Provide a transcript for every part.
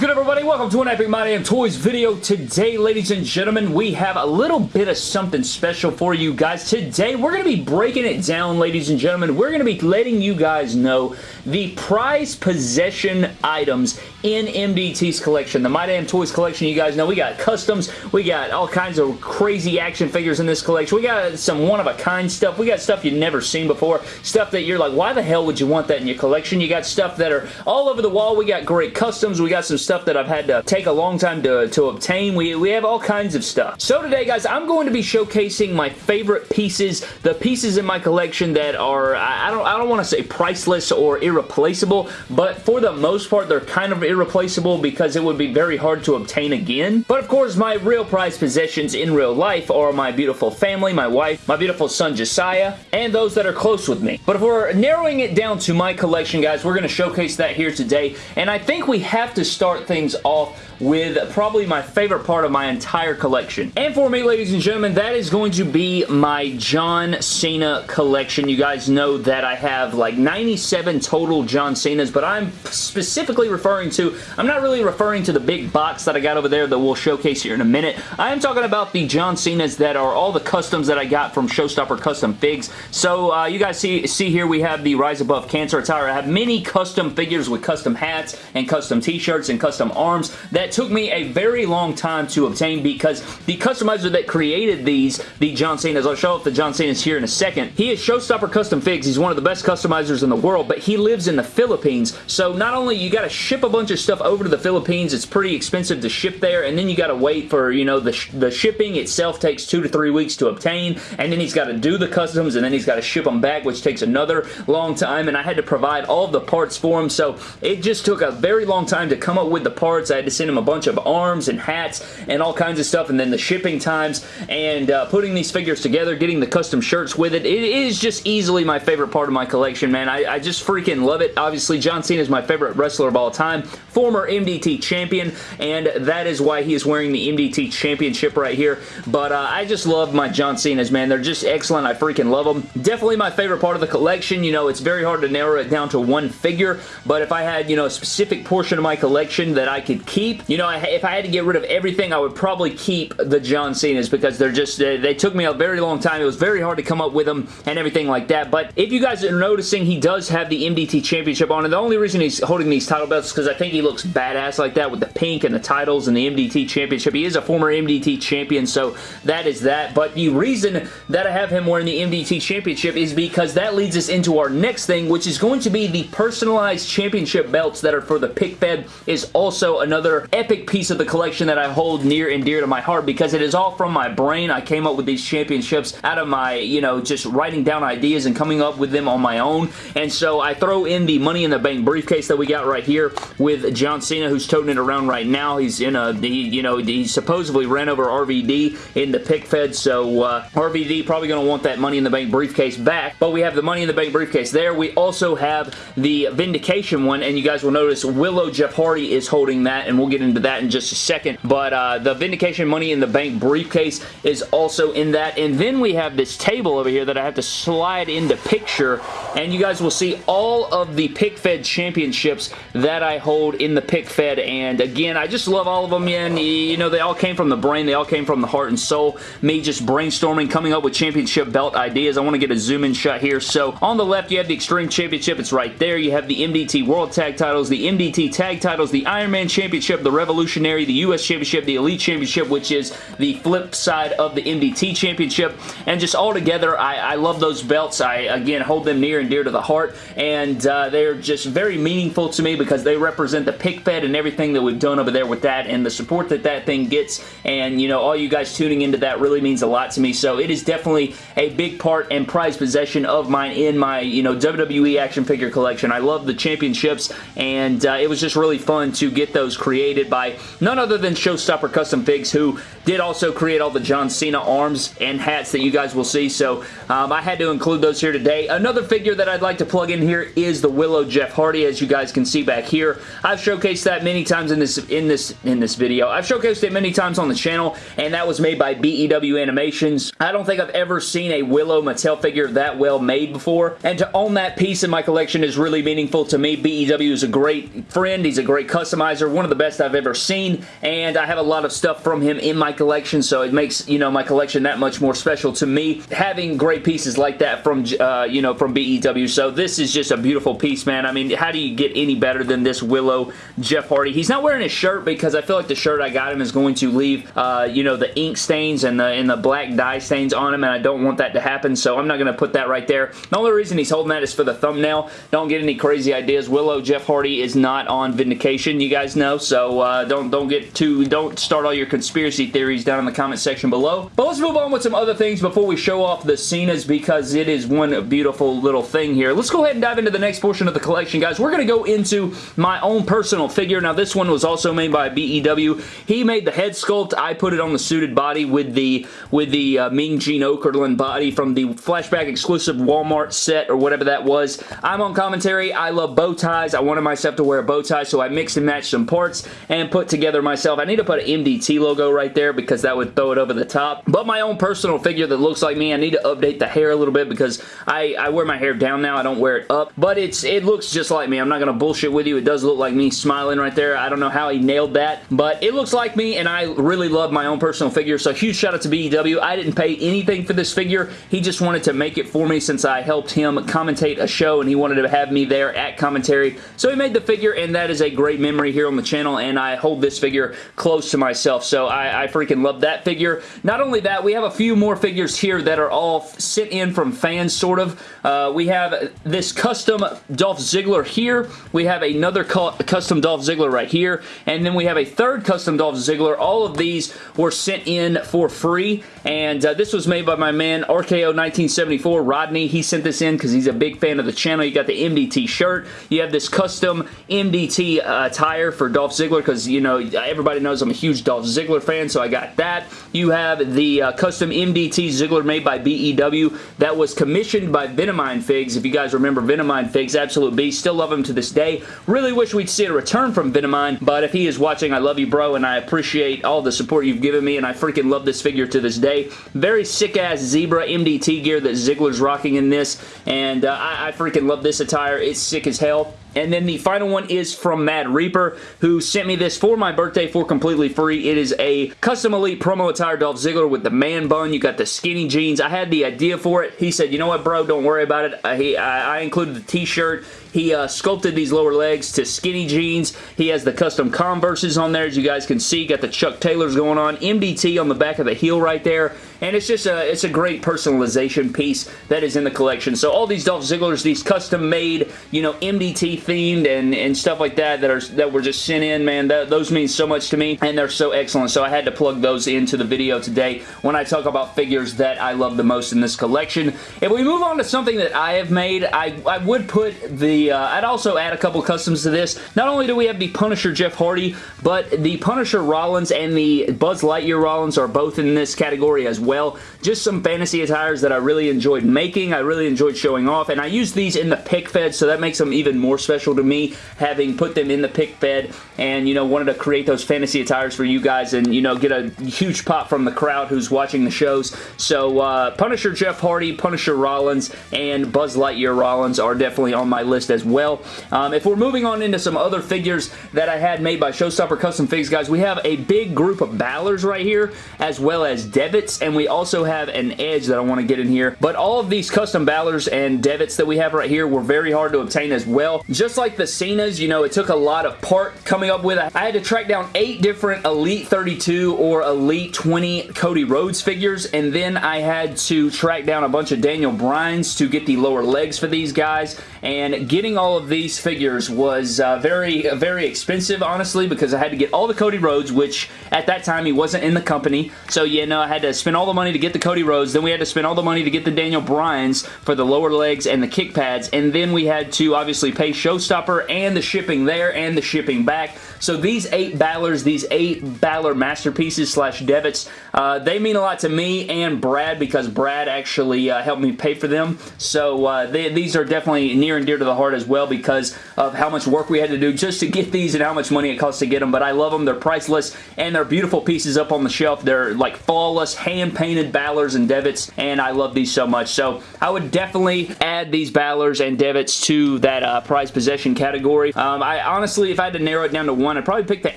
good everybody? Welcome to an Epic My Damn Toys video. Today, ladies and gentlemen, we have a little bit of something special for you guys. Today, we're going to be breaking it down, ladies and gentlemen. We're going to be letting you guys know the prize possession items in MDT's collection. The My Damn Toys collection, you guys know, we got customs, we got all kinds of crazy action figures in this collection. We got some one-of-a-kind stuff. We got stuff you've never seen before. Stuff that you're like, why the hell would you want that in your collection? You got stuff that are all over the wall. We got great customs. We got some stuff that I've had to take a long time to, to obtain. We, we have all kinds of stuff. So today, guys, I'm going to be showcasing my favorite pieces, the pieces in my collection that are, I don't, I don't want to say priceless or irreplaceable, but for the most part, they're kind of irreplaceable because it would be very hard to obtain again. But of course, my real prized possessions in real life are my beautiful family, my wife, my beautiful son Josiah, and those that are close with me. But if we're narrowing it down to my collection, guys, we're going to showcase that here today, and I think we have to start start things off with probably my favorite part of my entire collection. And for me, ladies and gentlemen, that is going to be my John Cena collection. You guys know that I have like 97 total John Cenas, but I'm specifically referring to, I'm not really referring to the big box that I got over there that we'll showcase here in a minute. I am talking about the John Cenas that are all the customs that I got from Showstopper Custom Figs. So uh, you guys see, see here we have the Rise Above Cancer attire. I have many custom figures with custom hats and custom t-shirts and custom arms that took me a very long time to obtain because the customizer that created these, the John Cena's, I'll show off the John Cena's here in a second, he is Showstopper Custom Figs. He's one of the best customizers in the world, but he lives in the Philippines, so not only you got to ship a bunch of stuff over to the Philippines, it's pretty expensive to ship there, and then you got to wait for, you know, the, sh the shipping itself takes two to three weeks to obtain, and then he's got to do the customs, and then he's got to ship them back, which takes another long time, and I had to provide all the parts for him, so it just took a very long time to come up with the parts. I had to send him a bunch of arms and hats and all kinds of stuff and then the shipping times and uh, putting these figures together, getting the custom shirts with it. It is just easily my favorite part of my collection, man. I, I just freaking love it. Obviously, John Cena is my favorite wrestler of all time, former MDT champion, and that is why he is wearing the MDT championship right here. But uh, I just love my John Cena's, man. They're just excellent. I freaking love them. Definitely my favorite part of the collection. You know, it's very hard to narrow it down to one figure, but if I had, you know, a specific portion of my collection that I could keep, you know, if I had to get rid of everything, I would probably keep the John Cena's because they're just, they, they took me a very long time. It was very hard to come up with them and everything like that. But if you guys are noticing, he does have the MDT Championship on. And the only reason he's holding these title belts is because I think he looks badass like that with the pink and the titles and the MDT Championship. He is a former MDT champion, so that is that. But the reason that I have him wearing the MDT Championship is because that leads us into our next thing, which is going to be the personalized championship belts that are for the pick fed is also another epic piece of the collection that I hold near and dear to my heart because it is all from my brain. I came up with these championships out of my, you know, just writing down ideas and coming up with them on my own. And so I throw in the Money in the Bank briefcase that we got right here with John Cena who's toting it around right now. He's in a, he, you know, he supposedly ran over RVD in the pick fed. So uh, RVD probably going to want that Money in the Bank briefcase back. But we have the Money in the Bank briefcase there. We also have the Vindication one and you guys will notice Willow Jeff Hardy is holding that and we'll get into that in just a second. But uh, the Vindication Money in the Bank briefcase is also in that. And then we have this table over here that I have to slide into picture. And you guys will see all of the Pick Fed championships that I hold in the Pick Fed. And again, I just love all of them, man. You know, they all came from the brain. They all came from the heart and soul. Me just brainstorming, coming up with championship belt ideas. I want to get a zoom in shot here. So on the left, you have the Extreme Championship. It's right there. You have the MDT World Tag Titles, the MDT Tag Titles, the Iron Man Championship, the Revolutionary, the U.S. Championship, the Elite Championship, which is the flip side of the MDT Championship. And just all together, I, I love those belts. I, again, hold them near and dear to the heart. And uh, they're just very meaningful to me because they represent the pick fed and everything that we've done over there with that and the support that that thing gets. And, you know, all you guys tuning into that really means a lot to me. So it is definitely a big part and prized possession of mine in my, you know, WWE action figure collection. I love the championships and uh, it was just really fun to get those created by none other than Showstopper Custom Figs, who did also create all the John Cena arms and hats that you guys will see, so um, I had to include those here today. Another figure that I'd like to plug in here is the Willow Jeff Hardy, as you guys can see back here. I've showcased that many times in this in this in this video. I've showcased it many times on the channel, and that was made by BEW Animations. I don't think I've ever seen a Willow Mattel figure that well made before, and to own that piece in my collection is really meaningful to me. BEW is a great friend. He's a great customizer, one of the best I've ever seen, and I have a lot of stuff from him in my collection, so it makes, you know, my collection that much more special to me, having great pieces like that from, uh, you know, from BEW, so this is just a beautiful piece, man. I mean, how do you get any better than this Willow Jeff Hardy? He's not wearing his shirt because I feel like the shirt I got him is going to leave, uh, you know, the ink stains and the, and the black dye stains on him, and I don't want that to happen, so I'm not going to put that right there. The only reason he's holding that is for the thumbnail. Don't get any crazy ideas. Willow Jeff Hardy is not on Vindication, you guys know, so uh, don't, don't get too, don't start all your conspiracy theories down in the comment section below. But let's move on with some other things before we show off the Cenas because it is one beautiful little thing here. Let's go ahead and dive into the next portion of the collection, guys. We're going to go into my own personal figure. Now, this one was also made by BEW. He made the head sculpt. I put it on the suited body with the with the uh, Mean Gene Okerlund body from the Flashback exclusive Walmart set or whatever that was. I'm on commentary. I love bow ties. I wanted myself to wear a bow tie, so I mixed and matched some parts and put together myself. I need to put an MDT logo right there because that would throw it over the top. But my own personal figure that looks like me, I need to update the hair a little bit because I, I wear my hair down now. I don't wear it up. But it's it looks just like me. I'm not going to bullshit with you. It does look like me smiling right there. I don't know how he nailed that. But it looks like me and I really love my own personal figure. So huge shout out to BEW. I didn't pay anything for this figure. He just wanted to make it for me since I helped him commentate a show and he wanted to have me there at commentary. So he made the figure and that is a great memory here on the channel and I hold this figure close to myself. So I, I freaking love that figure. Not only that, we have a few more figures here that are all sent in from fans sort of. Uh, we have this custom Dolph Ziggler here. We have another cu custom Dolph Ziggler right here. And then we have a third custom Dolph Ziggler. All of these were sent in for free. And uh, this was made by my man RKO 1974, Rodney. He sent this in because he's a big fan of the channel. You got the MDT shirt. You have this custom MDT uh, attire for Dolph Ziggler because, you know, everybody knows I'm a huge Dolph Ziggler fan, so I got that. You have the uh, custom MDT Ziggler made by BEW that was commissioned by Venomine Figs. If you guys remember Venomine Figs, absolute beast. Still love him to this day. Really wish we'd see a return from Venomine, but if he is watching, I love you, bro, and I appreciate all the support you've given me, and I freaking love this figure to this day. Very sick-ass Zebra MDT gear that Ziggler's rocking in this, and uh, I, I freaking love this attire. It's sick as hell. And then the final one is from Mad Reaper, who sent me this for my birthday for completely free. It is a custom elite promo attire Dolph Ziggler with the man bun. You got the skinny jeans. I had the idea for it. He said, you know what, bro, don't worry about it. Uh, I, I included the t-shirt. He uh, sculpted these lower legs to skinny jeans. He has the custom Converses on there, as you guys can see. Got the Chuck Taylors going on. MDT on the back of the heel right there. And it's just a, it's a great personalization piece that is in the collection. So all these Dolph Zigglers, these custom made, you know, MDT themed and, and stuff like that that are that were just sent in, man, that, those mean so much to me. And they're so excellent. So I had to plug those into the video today when I talk about figures that I love the most in this collection. If we move on to something that I have made, I, I would put the uh, I'd also add a couple customs to this. Not only do we have the Punisher Jeff Hardy, but the Punisher Rollins and the Buzz Lightyear Rollins are both in this category as well. Just some fantasy attires that I really enjoyed making. I really enjoyed showing off, and I used these in the pick fed, so that makes them even more special to me, having put them in the pick fed, and, you know, wanted to create those fantasy attires for you guys, and, you know, get a huge pop from the crowd who's watching the shows. So, uh, Punisher Jeff Hardy, Punisher Rollins, and Buzz Lightyear Rollins are definitely on my list as well. Um, if we're moving on into some other figures that I had made by Showstopper Custom Figs, guys, we have a big group of Balors right here, as well as Devitt's, and we also have an Edge that I want to get in here. But all of these custom Balors and Devitt's that we have right here were very hard to obtain as well. Just like the Cenas, you know, it took a lot of part coming up with. I had to track down eight different Elite 32 or Elite 20 Cody Rhodes figures, and then I had to track down a bunch of Daniel Bryan's to get the lower legs for these guys, and getting all of these figures was uh, very, very expensive, honestly, because I had to get all the Cody Rhodes, which at that time he wasn't in the company. So, you know, I had to spend all the money to get the Cody Rhodes. Then we had to spend all the money to get the Daniel Bryans for the lower legs and the kick pads. And then we had to obviously pay showstopper and the shipping there and the shipping back. So these eight Balors, these eight Balor Masterpieces slash Devitts, uh, they mean a lot to me and Brad because Brad actually uh, helped me pay for them. So uh, they, these are definitely near and dear to the heart as well because of how much work we had to do just to get these and how much money it costs to get them. But I love them. They're priceless and they're beautiful pieces up on the shelf. They're like flawless, hand-painted Balors and Devitts, and I love these so much. So I would definitely add these Balors and Devitts to that uh, prize possession category. Um, I honestly, if I had to narrow it down to one, I'd probably pick the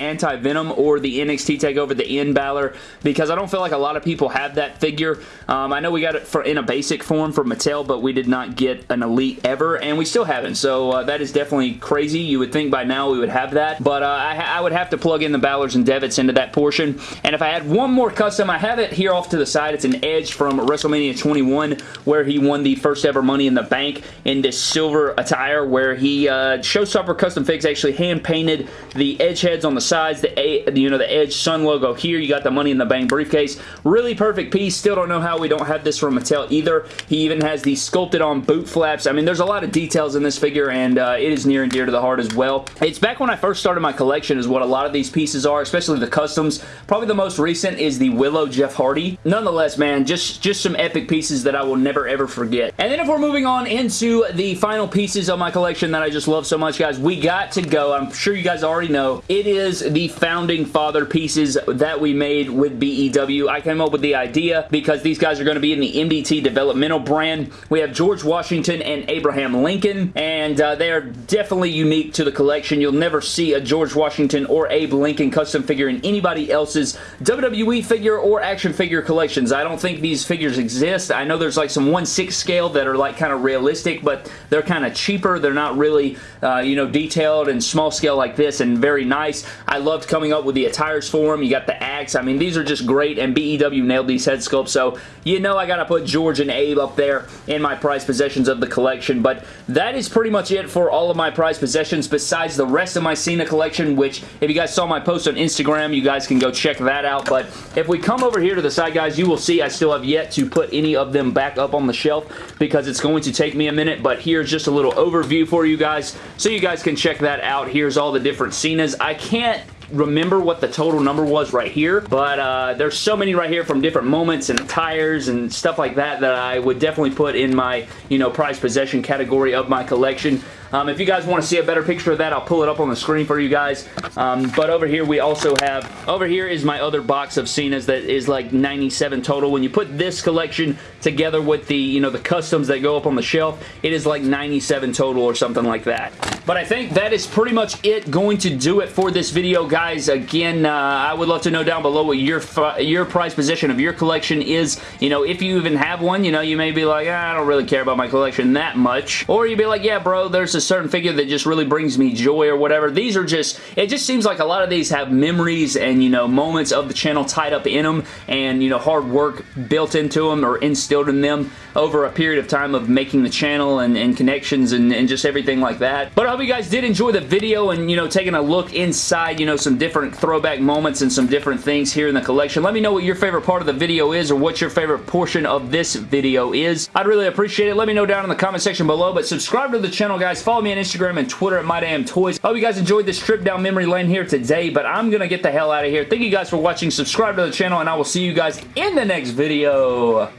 Anti-Venom or the NXT TakeOver, the N Balor, because I don't feel like a lot of people have that figure. Um, I know we got it for in a basic form from Mattel, but we did not get an Elite ever, and we still haven't, so uh, that is definitely crazy. You would think by now we would have that, but uh, I, I, would have to plug in the Balors and Devitt's into that portion, and if I had one more custom, I have it here off to the side. It's an Edge from WrestleMania 21, where he won the first ever Money in the Bank in this silver attire, where he, uh, Showstopper Custom Figs actually hand-painted the Edge heads on the sides, the, A, you know, the Edge Sun logo here. You got the Money in the Bank briefcase. Really perfect piece. Still don't know how we don't have this from Mattel either. He even has the sculpted on boot flaps. I mean, there's a lot of details in this figure, and uh, it is near and dear to the heart as well. It's back when I first started my collection is what a lot of these pieces are, especially the customs. Probably the most recent is the Willow Jeff Hardy. Nonetheless, man, just, just some epic pieces that I will never ever forget. And then if we're moving on into the final pieces of my collection that I just love so much, guys, we got to go. I'm sure you guys already know. It is the Founding Father pieces that we made with BEW. I came up with the idea because these guys are going to be in the MDT developmental brand. We have George Washington and Abraham Lincoln, and uh, they are definitely unique to the collection. You'll never see a George Washington or Abe Lincoln custom figure in anybody else's WWE figure or action figure collections. I don't think these figures exist. I know there's like some 1-6 scale that are like kind of realistic, but they're kind of cheaper. They're not really, uh, you know, detailed and small scale like this and very nice. I loved coming up with the attires for them. You got the axe. I mean, these are just great, and BEW nailed these head sculpts, so you know I gotta put George and Abe up there in my prize possessions of the collection, but that is pretty much it for all of my prize possessions besides the rest of my Cena collection, which if you guys saw my post on Instagram, you guys can go check that out, but if we come over here to the side, guys, you will see I still have yet to put any of them back up on the shelf because it's going to take me a minute, but here's just a little overview for you guys so you guys can check that out. Here's all the different Cenas. I can't remember what the total number was right here, but uh, there's so many right here from different moments and tires and stuff like that that I would definitely put in my, you know, prize possession category of my collection. Um, if you guys want to see a better picture of that, I'll pull it up on the screen for you guys. Um, but over here, we also have, over here is my other box of Cena's that is like 97 total. When you put this collection together with the, you know, the customs that go up on the shelf, it is like 97 total or something like that. But I think that is pretty much it going to do it for this video, guys. Again, uh, I would love to know down below what your your prize position of your collection is. You know, if you even have one, you know, you may be like, ah, I don't really care about my collection that much. Or you'd be like, yeah, bro, there's a certain figure that just really brings me joy or whatever. These are just, it just seems like a lot of these have memories and, you know, moments of the channel tied up in them and, you know, hard work built into them or instilled in them over a period of time of making the channel and, and connections and, and just everything like that. But hope you guys did enjoy the video and, you know, taking a look inside, you know, some different throwback moments and some different things here in the collection. Let me know what your favorite part of the video is or what your favorite portion of this video is. I'd really appreciate it. Let me know down in the comment section below, but subscribe to the channel, guys. Follow me on Instagram and Twitter at MyDamnToys. I hope you guys enjoyed this trip down memory lane here today, but I'm going to get the hell out of here. Thank you guys for watching. Subscribe to the channel, and I will see you guys in the next video.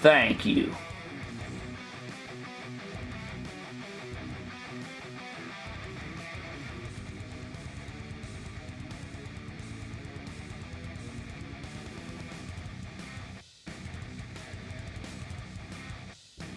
Thank you.